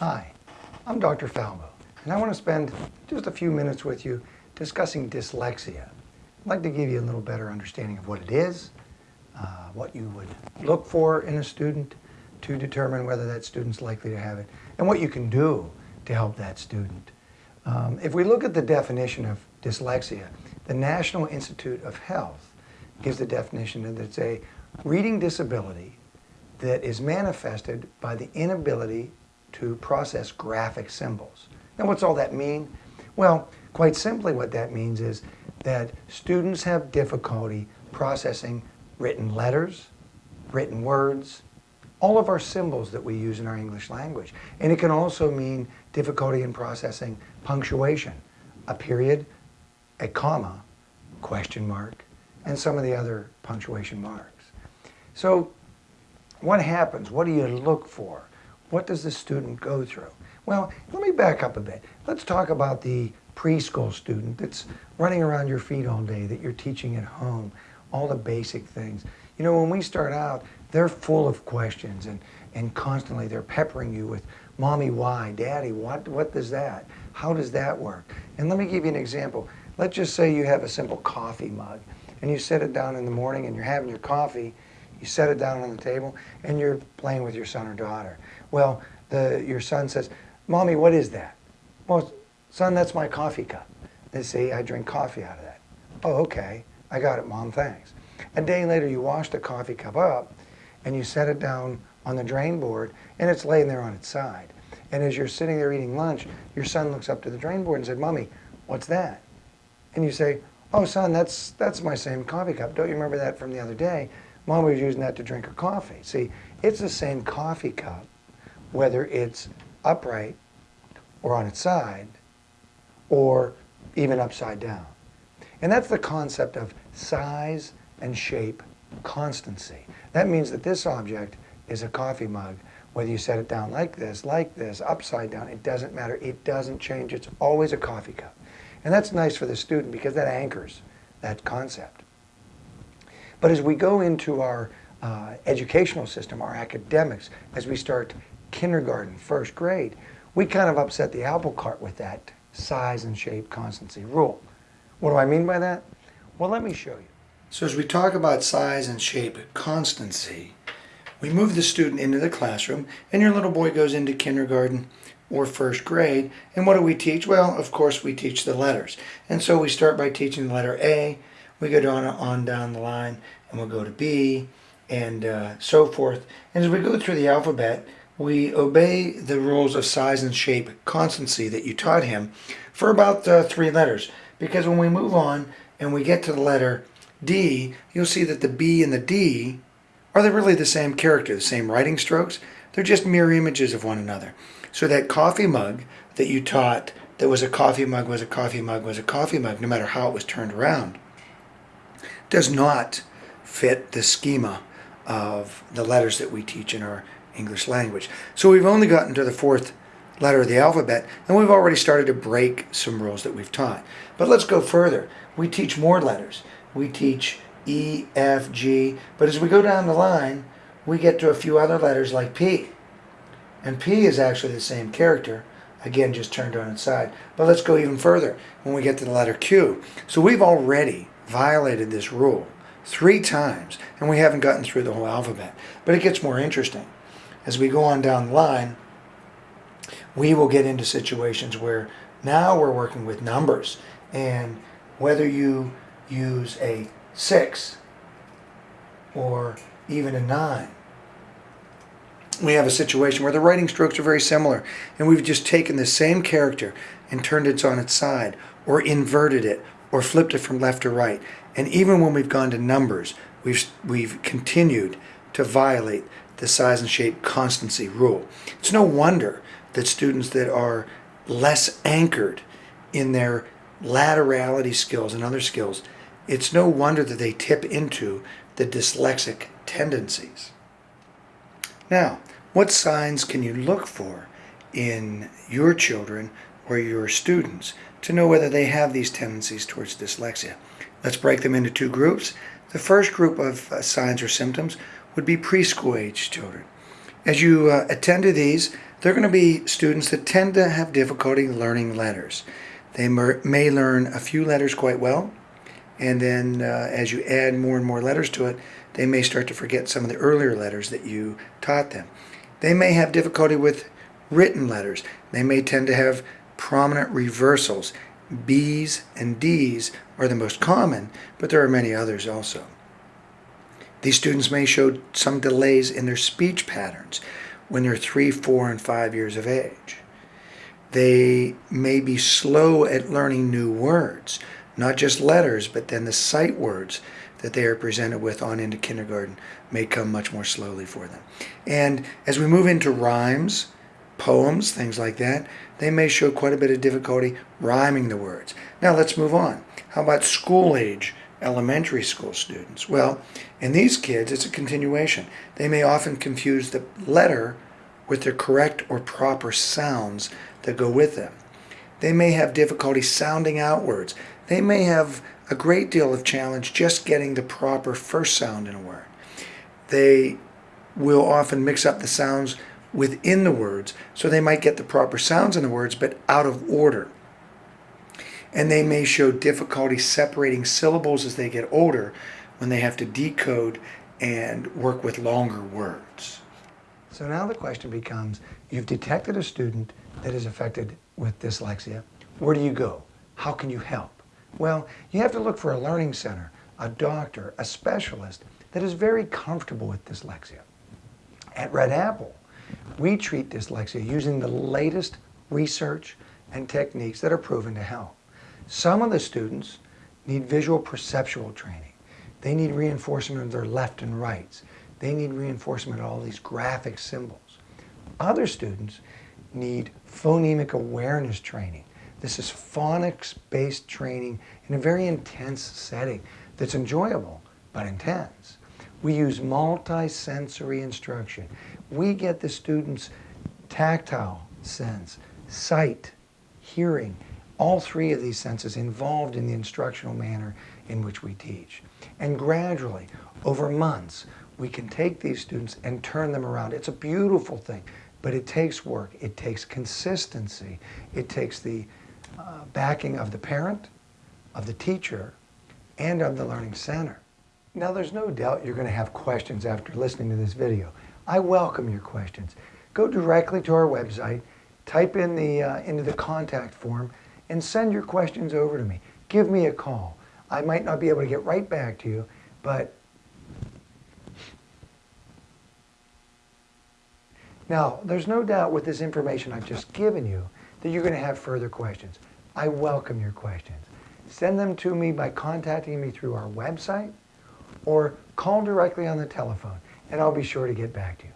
Hi, I'm Dr. Falbo, and I want to spend just a few minutes with you discussing dyslexia. I'd like to give you a little better understanding of what it is, uh, what you would look for in a student to determine whether that student's likely to have it, and what you can do to help that student. Um, if we look at the definition of dyslexia, the National Institute of Health gives the definition that it's a reading disability that is manifested by the inability to process graphic symbols. Now what's all that mean? Well, quite simply what that means is that students have difficulty processing written letters, written words, all of our symbols that we use in our English language. And it can also mean difficulty in processing punctuation, a period, a comma, question mark, and some of the other punctuation marks. So what happens? What do you look for? What does the student go through? Well, let me back up a bit. Let's talk about the preschool student that's running around your feet all day, that you're teaching at home, all the basic things. You know, when we start out, they're full of questions and, and constantly they're peppering you with, Mommy, why? Daddy, what, what does that? How does that work? And let me give you an example. Let's just say you have a simple coffee mug and you set it down in the morning and you're having your coffee, you set it down on the table and you're playing with your son or daughter. Well, the, your son says, Mommy, what is that? Well, son, that's my coffee cup. They say, I drink coffee out of that. Oh, okay. I got it, Mom, thanks. A day later, you wash the coffee cup up and you set it down on the drain board and it's laying there on its side. And as you're sitting there eating lunch, your son looks up to the drain board and said, Mommy, what's that? And you say, oh son, that's, that's my same coffee cup. Don't you remember that from the other day? Mom was using that to drink her coffee. See, it's the same coffee cup, whether it's upright or on its side, or even upside down. And that's the concept of size and shape constancy. That means that this object is a coffee mug. Whether you set it down like this, like this, upside down, it doesn't matter. It doesn't change. It's always a coffee cup. And that's nice for the student because that anchors that concept. But as we go into our uh, educational system, our academics, as we start kindergarten, first grade, we kind of upset the apple cart with that size and shape constancy rule. What do I mean by that? Well, let me show you. So as we talk about size and shape constancy, we move the student into the classroom and your little boy goes into kindergarten or first grade. And what do we teach? Well, of course, we teach the letters. And so we start by teaching the letter A, we go down on down the line, and we'll go to B, and uh, so forth. And as we go through the alphabet, we obey the rules of size and shape constancy that you taught him for about uh, three letters. Because when we move on and we get to the letter D, you'll see that the B and the D are they really the same character, the same writing strokes? They're just mirror images of one another. So that coffee mug that you taught that was a coffee mug, was a coffee mug, was a coffee mug, no matter how it was turned around, does not fit the schema of the letters that we teach in our English language. So we've only gotten to the fourth letter of the alphabet, and we've already started to break some rules that we've taught. But let's go further. We teach more letters. We teach E, F, G, but as we go down the line, we get to a few other letters like P. And P is actually the same character, again just turned on its side. But let's go even further when we get to the letter Q. So we've already violated this rule three times, and we haven't gotten through the whole alphabet. But it gets more interesting. As we go on down the line, we will get into situations where now we're working with numbers. And whether you use a 6 or even a 9, we have a situation where the writing strokes are very similar and we've just taken the same character and turned it on its side or inverted it or flipped it from left to right. And even when we've gone to numbers, we've, we've continued to violate the size and shape constancy rule. It's no wonder that students that are less anchored in their laterality skills and other skills, it's no wonder that they tip into the dyslexic tendencies. Now, what signs can you look for in your children or your students to know whether they have these tendencies towards dyslexia? Let's break them into two groups. The first group of uh, signs or symptoms would be preschool age children. As you uh, attend to these, They're going to be students that tend to have difficulty learning letters. They may learn a few letters quite well, and then uh, as you add more and more letters to it, they may start to forget some of the earlier letters that you taught them. They may have difficulty with written letters. They may tend to have prominent reversals. B's and D's are the most common, but there are many others also. These students may show some delays in their speech patterns when they're three, four, and five years of age. They may be slow at learning new words, not just letters, but then the sight words that they are presented with on into kindergarten may come much more slowly for them. And as we move into rhymes, poems, things like that, they may show quite a bit of difficulty rhyming the words. Now let's move on. How about school age elementary school students? Well, in these kids, it's a continuation. They may often confuse the letter with the correct or proper sounds that go with them. They may have difficulty sounding out words. They may have a great deal of challenge just getting the proper first sound in a word. They will often mix up the sounds within the words, so they might get the proper sounds in the words, but out of order. And they may show difficulty separating syllables as they get older when they have to decode and work with longer words. So now the question becomes, you've detected a student that is affected with dyslexia. Where do you go? How can you help? Well, you have to look for a learning center, a doctor, a specialist that is very comfortable with dyslexia. At Red Apple, we treat dyslexia using the latest research and techniques that are proven to help. Some of the students need visual perceptual training. They need reinforcement of their left and rights. They need reinforcement of all these graphic symbols. Other students need phonemic awareness training. This is phonics-based training in a very intense setting that's enjoyable but intense. We use multi-sensory instruction. We get the students tactile sense, sight, hearing, all three of these senses involved in the instructional manner in which we teach. And gradually, over months, we can take these students and turn them around. It's a beautiful thing, but it takes work. It takes consistency. It takes the uh, backing of the parent, of the teacher, and of the learning center. Now there's no doubt you're going to have questions after listening to this video. I welcome your questions. Go directly to our website, type in the, uh, into the contact form, and send your questions over to me. Give me a call. I might not be able to get right back to you, but Now, there's no doubt with this information I've just given you that you're going to have further questions. I welcome your questions. Send them to me by contacting me through our website or call directly on the telephone, and I'll be sure to get back to you.